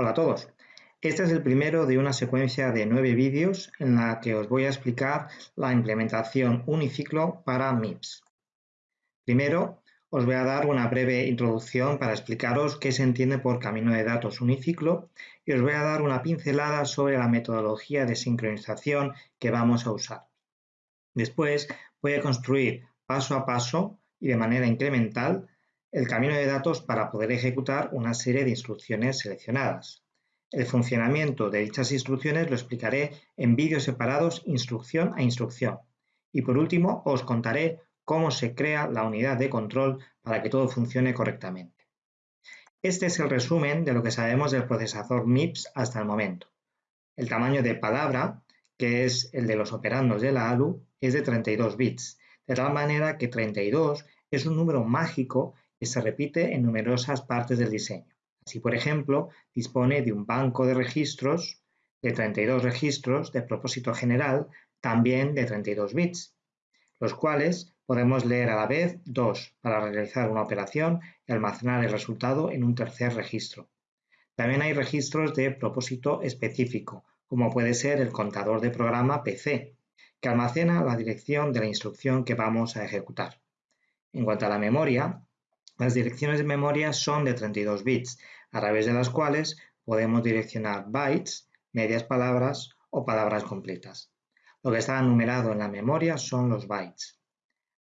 Hola a todos. Este es el primero de una secuencia de nueve vídeos en la que os voy a explicar la implementación uniciclo para MIPS. Primero, os voy a dar una breve introducción para explicaros qué se entiende por camino de datos uniciclo y os voy a dar una pincelada sobre la metodología de sincronización que vamos a usar. Después voy a construir paso a paso y de manera incremental el camino de datos para poder ejecutar una serie de instrucciones seleccionadas. El funcionamiento de dichas instrucciones lo explicaré en vídeos separados instrucción a instrucción. Y por último, os contaré cómo se crea la unidad de control para que todo funcione correctamente. Este es el resumen de lo que sabemos del procesador MIPS hasta el momento. El tamaño de palabra, que es el de los operandos de la ALU, es de 32 bits, de tal manera que 32 es un número mágico que se repite en numerosas partes del diseño. Así, por ejemplo, dispone de un banco de registros de 32 registros de propósito general, también de 32 bits, los cuales podemos leer a la vez dos para realizar una operación y almacenar el resultado en un tercer registro. También hay registros de propósito específico, como puede ser el contador de programa PC, que almacena la dirección de la instrucción que vamos a ejecutar. En cuanto a la memoria, las direcciones de memoria son de 32 bits, a través de las cuales podemos direccionar bytes, medias palabras o palabras completas. Lo que está numerado en la memoria son los bytes.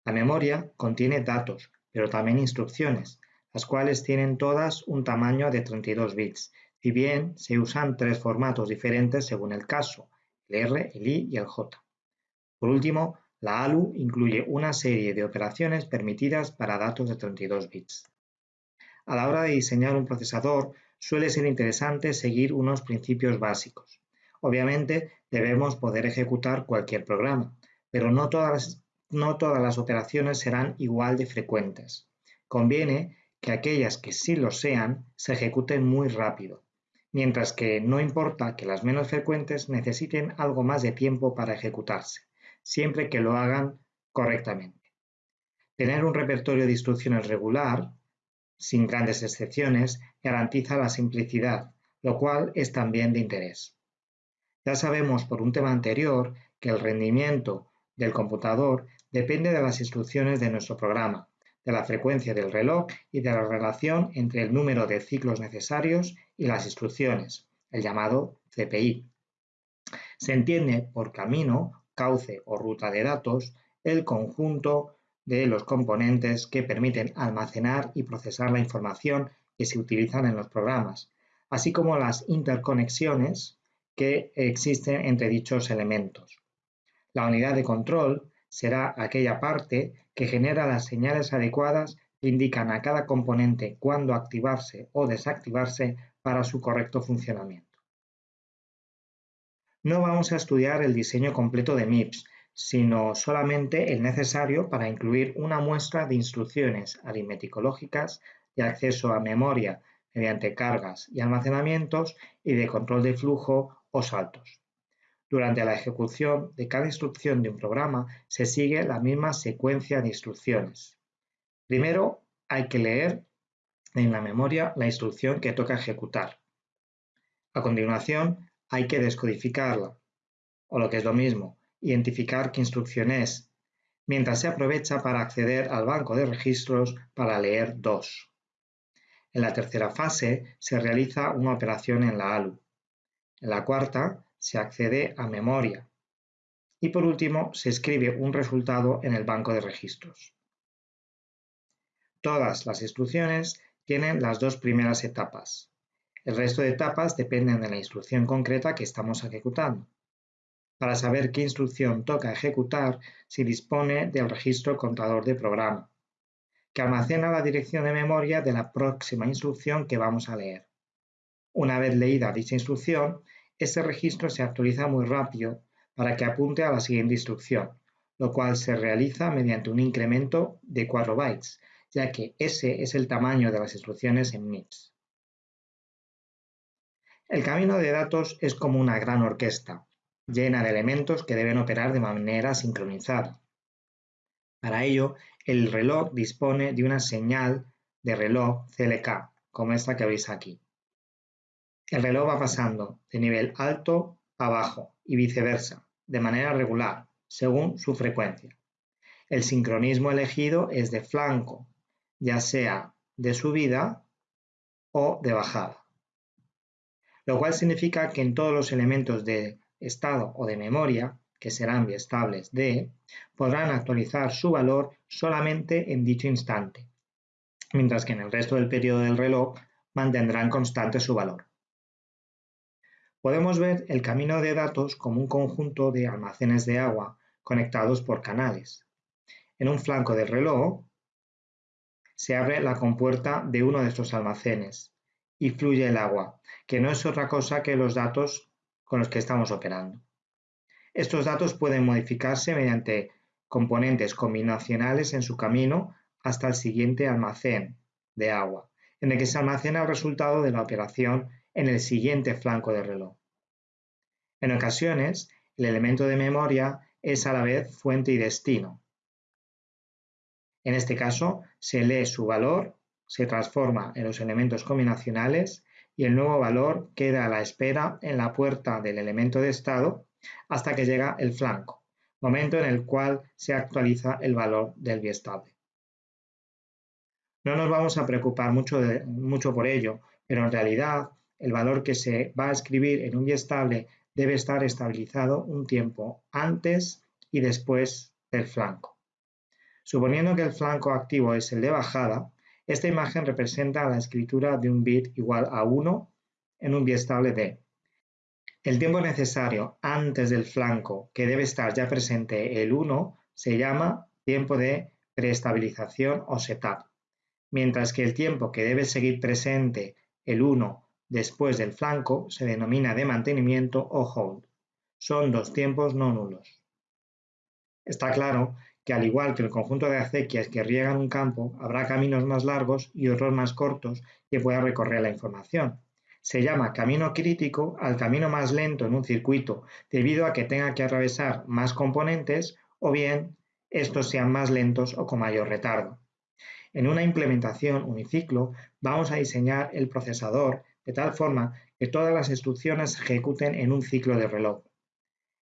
La memoria contiene datos, pero también instrucciones, las cuales tienen todas un tamaño de 32 bits, si bien se usan tres formatos diferentes según el caso, el R, el I y el J. Por último, la ALU incluye una serie de operaciones permitidas para datos de 32 bits. A la hora de diseñar un procesador suele ser interesante seguir unos principios básicos. Obviamente debemos poder ejecutar cualquier programa, pero no todas las, no todas las operaciones serán igual de frecuentes. Conviene que aquellas que sí lo sean se ejecuten muy rápido, mientras que no importa que las menos frecuentes necesiten algo más de tiempo para ejecutarse siempre que lo hagan correctamente. Tener un repertorio de instrucciones regular, sin grandes excepciones, garantiza la simplicidad, lo cual es también de interés. Ya sabemos por un tema anterior que el rendimiento del computador depende de las instrucciones de nuestro programa, de la frecuencia del reloj y de la relación entre el número de ciclos necesarios y las instrucciones, el llamado CPI. Se entiende por camino cauce o ruta de datos el conjunto de los componentes que permiten almacenar y procesar la información que se utilizan en los programas, así como las interconexiones que existen entre dichos elementos. La unidad de control será aquella parte que genera las señales adecuadas que indican a cada componente cuándo activarse o desactivarse para su correcto funcionamiento. No vamos a estudiar el diseño completo de MIPS, sino solamente el necesario para incluir una muestra de instrucciones aritmético-lógicas de acceso a memoria mediante cargas y almacenamientos y de control de flujo o saltos. Durante la ejecución de cada instrucción de un programa se sigue la misma secuencia de instrucciones. Primero hay que leer en la memoria la instrucción que toca ejecutar. A continuación hay que descodificarla, o lo que es lo mismo, identificar qué instrucción es, mientras se aprovecha para acceder al banco de registros para leer dos. En la tercera fase se realiza una operación en la ALU. En la cuarta se accede a memoria. Y por último se escribe un resultado en el banco de registros. Todas las instrucciones tienen las dos primeras etapas, el resto de etapas dependen de la instrucción concreta que estamos ejecutando. Para saber qué instrucción toca ejecutar, se dispone del registro contador de programa, que almacena la dirección de memoria de la próxima instrucción que vamos a leer. Una vez leída dicha instrucción, este registro se actualiza muy rápido para que apunte a la siguiente instrucción, lo cual se realiza mediante un incremento de 4 bytes, ya que ese es el tamaño de las instrucciones en MIPS. El camino de datos es como una gran orquesta, llena de elementos que deben operar de manera sincronizada. Para ello, el reloj dispone de una señal de reloj CLK, como esta que veis aquí. El reloj va pasando de nivel alto a bajo y viceversa, de manera regular, según su frecuencia. El sincronismo elegido es de flanco, ya sea de subida o de bajada. Lo cual significa que en todos los elementos de estado o de memoria, que serán biestables D, podrán actualizar su valor solamente en dicho instante, mientras que en el resto del periodo del reloj mantendrán constante su valor. Podemos ver el camino de datos como un conjunto de almacenes de agua conectados por canales. En un flanco del reloj se abre la compuerta de uno de estos almacenes y fluye el agua, que no es otra cosa que los datos con los que estamos operando. Estos datos pueden modificarse mediante componentes combinacionales en su camino hasta el siguiente almacén de agua, en el que se almacena el resultado de la operación en el siguiente flanco del reloj. En ocasiones, el elemento de memoria es a la vez fuente y destino. En este caso, se lee su valor, se transforma en los elementos combinacionales y el nuevo valor queda a la espera en la puerta del elemento de estado hasta que llega el flanco, momento en el cual se actualiza el valor del biestable. No nos vamos a preocupar mucho, mucho por ello, pero en realidad el valor que se va a escribir en un biestable debe estar estabilizado un tiempo antes y después del flanco. Suponiendo que el flanco activo es el de bajada, esta imagen representa la escritura de un bit igual a 1 en un biestable D. El tiempo necesario antes del flanco, que debe estar ya presente el 1, se llama tiempo de preestabilización o setup, mientras que el tiempo que debe seguir presente el 1 después del flanco se denomina de mantenimiento o hold. Son dos tiempos no nulos. Está claro que al igual que el conjunto de acequias que riegan un campo, habrá caminos más largos y otros más cortos que pueda recorrer la información. Se llama camino crítico al camino más lento en un circuito debido a que tenga que atravesar más componentes o bien estos sean más lentos o con mayor retardo. En una implementación uniciclo vamos a diseñar el procesador de tal forma que todas las instrucciones se ejecuten en un ciclo de reloj.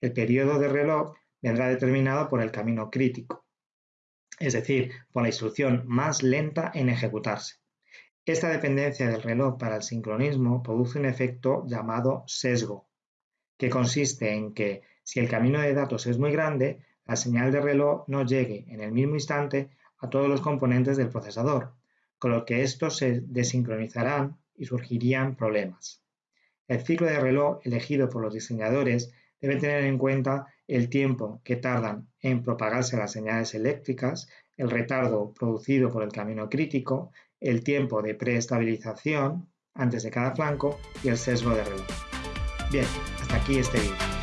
El periodo de reloj vendrá determinado por el camino crítico, es decir, por la instrucción más lenta en ejecutarse. Esta dependencia del reloj para el sincronismo produce un efecto llamado sesgo, que consiste en que si el camino de datos es muy grande, la señal de reloj no llegue en el mismo instante a todos los componentes del procesador, con lo que estos se desincronizarán y surgirían problemas. El ciclo de reloj elegido por los diseñadores debe tener en cuenta el tiempo que tardan en propagarse las señales eléctricas, el retardo producido por el camino crítico, el tiempo de preestabilización antes de cada flanco y el sesgo de reloj. Bien, hasta aquí este vídeo.